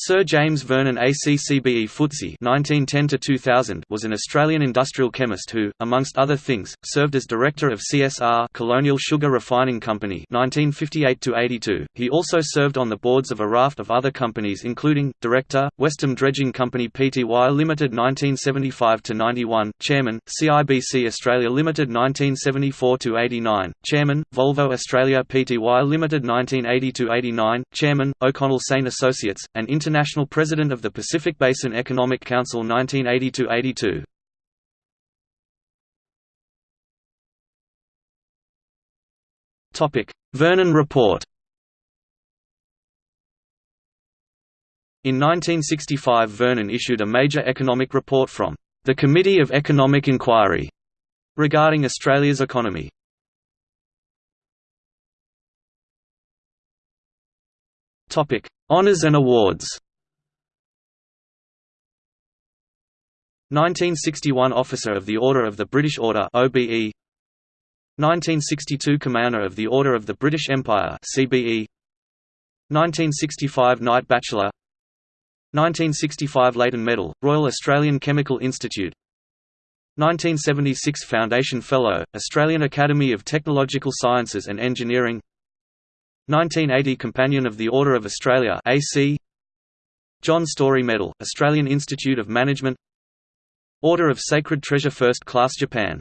Sir James Vernon ACCBE FTSE (1910–2000) was an Australian industrial chemist who, amongst other things, served as director of CSR Colonial Sugar Refining Company (1958–82). He also served on the boards of a raft of other companies, including director, Westham Dredging Company Pty Limited (1975–91), chairman, CIBC Australia Limited (1974–89), chairman, Volvo Australia Pty Limited (1980–89), chairman, O'Connell Saint Associates, and inter International President of the Pacific Basin Economic Council 1980–82. Vernon Report In 1965 Vernon issued a major economic report from the Committee of Economic Inquiry regarding Australia's economy. Topic: Honours and awards. 1961 Officer of the Order of the British Order (OBE). 1962 Commander of the Order of the British Empire (CBE). 1965 Knight Bachelor. 1965 Leighton Medal, Royal Australian Chemical Institute. 1976 Foundation Fellow, Australian Academy of Technological Sciences and Engineering 1980 Companion of the Order of Australia AC John Storey Medal, Australian Institute of Management Order of Sacred Treasure First Class Japan